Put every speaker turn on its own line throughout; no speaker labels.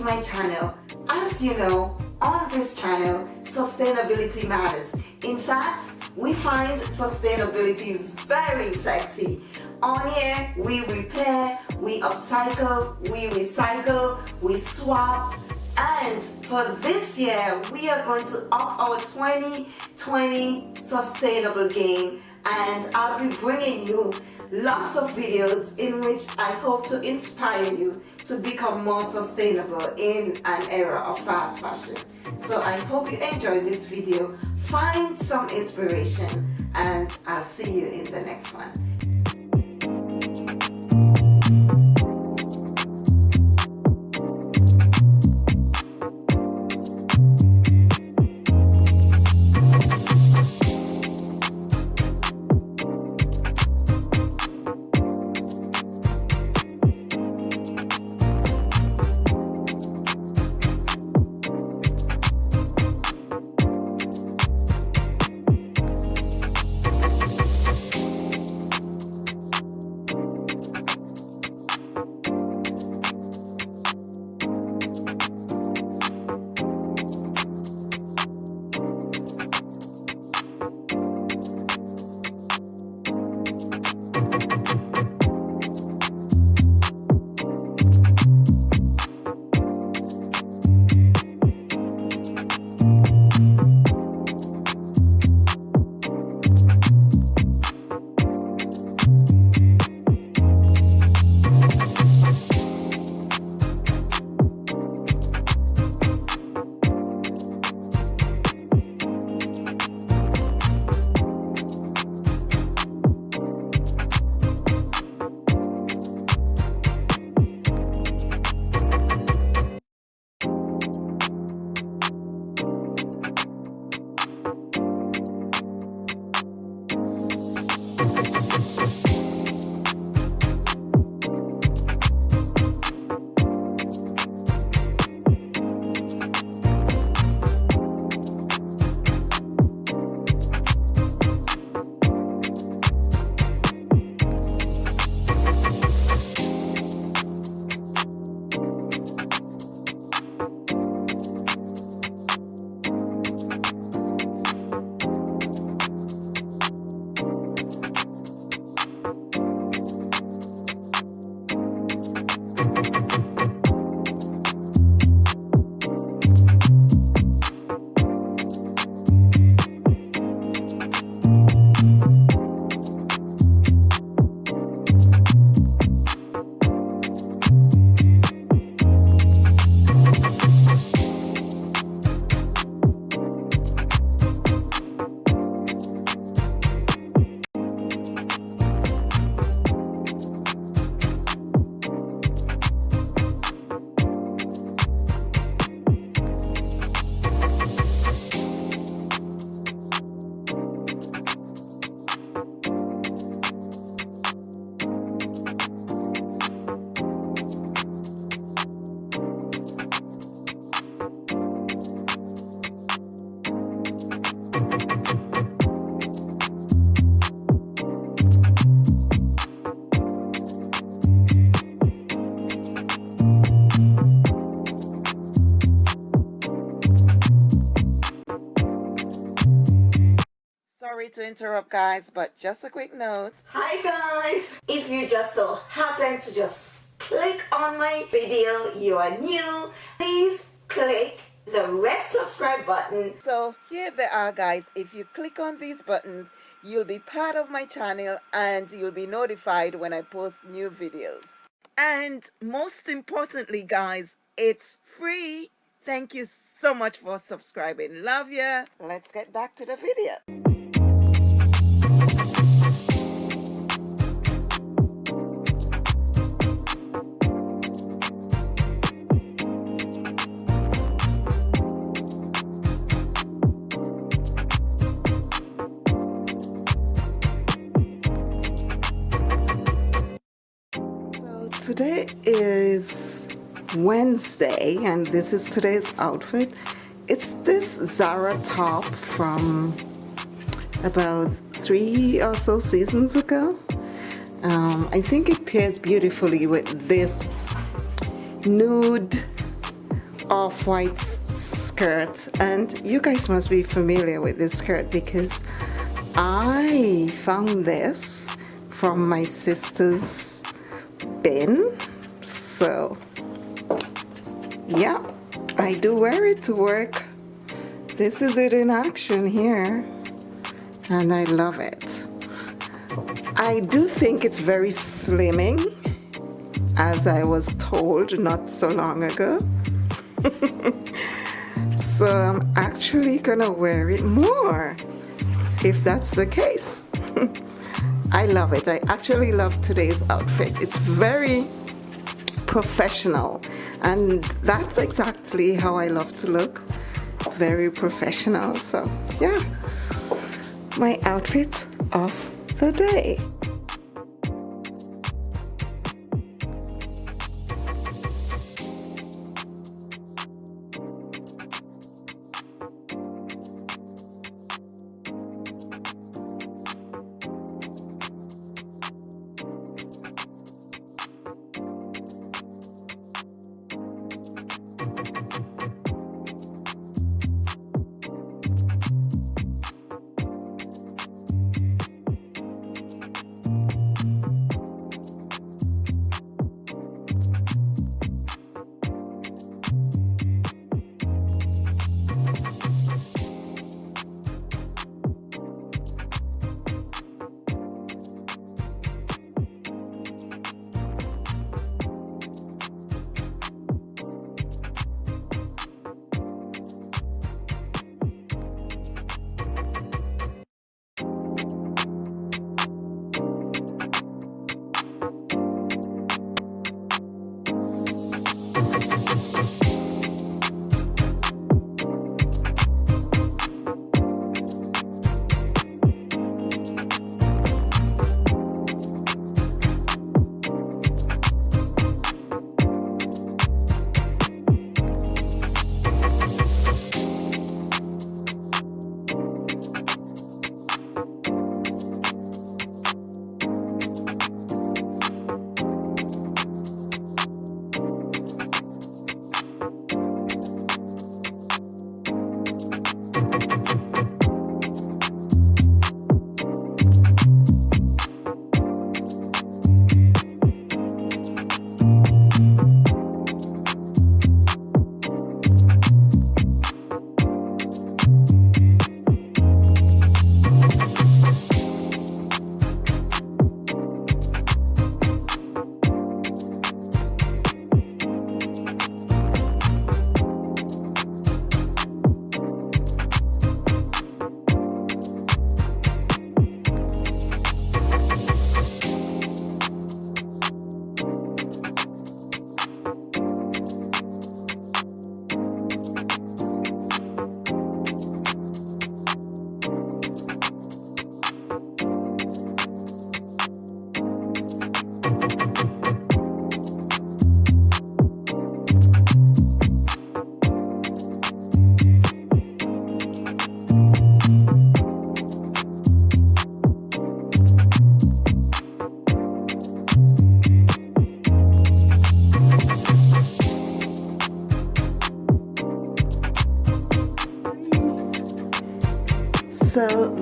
to my channel. As you know, on this channel, sustainability matters. In fact, we find sustainability very sexy. On here, we repair, we upcycle, we recycle, we swap, and for this year, we are going to up our 2020 sustainable game and I'll be bringing you lots of videos in which I hope to inspire you to become more sustainable in an era of fast fashion. So I hope you enjoy this video, find some inspiration and I'll see you in the next one. To interrupt guys but just a quick note. Hi guys. If you just so happen to just click on my video you are new please click the red subscribe button. So here they are guys. If you click on these buttons you'll be part of my channel and you'll be notified when I post new videos. And most importantly guys it's free. Thank you so much for subscribing. Love ya. Let's get back to the video Wednesday and this is today's outfit. It's this Zara top from about three or so seasons ago. Um, I think it pairs beautifully with this nude off-white skirt. And you guys must be familiar with this skirt because I found this from my sister's bin. So yeah I do wear it to work. This is it in action here and I love it. I do think it's very slimming as I was told not so long ago. So I'm actually gonna wear it more if that's the case. I love it. I actually love today's outfit. It's very professional and that's exactly how I love to look. Very professional so yeah. My outfit of the day so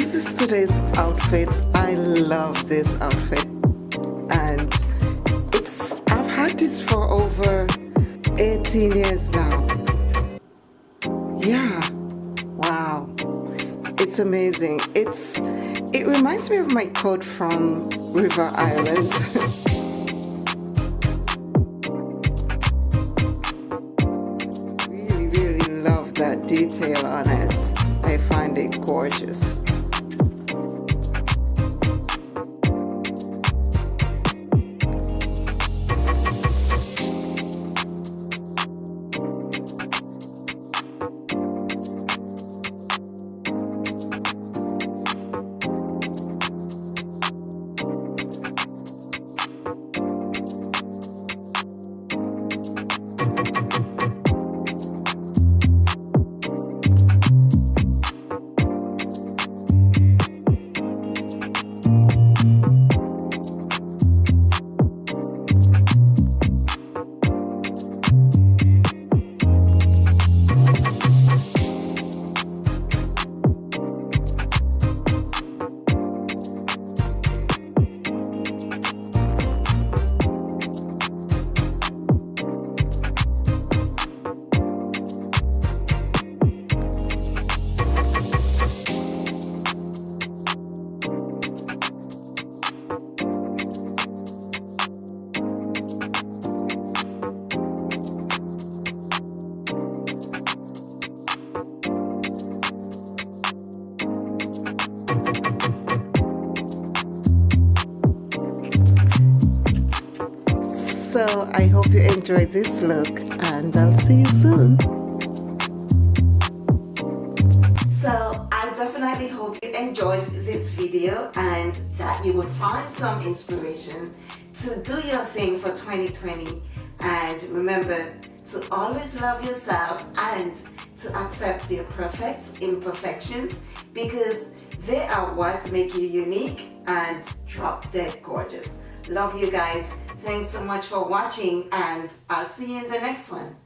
this is today's outfit. I love this outfit. And it's I've had this for over 18 years now. Yeah. Wow. It's amazing. It's it reminds me of my coat from River Island. Really really love that detail on it. I find it gorgeous. I hope you enjoyed this look and I'll see you soon. So I definitely hope you enjoyed this video and that you would find some inspiration to do your thing for 2020 and remember to always love yourself and to accept your perfect imperfections because they are what make you unique and drop dead gorgeous. Love you guys. Thanks so much for watching and I'll see you in the next one.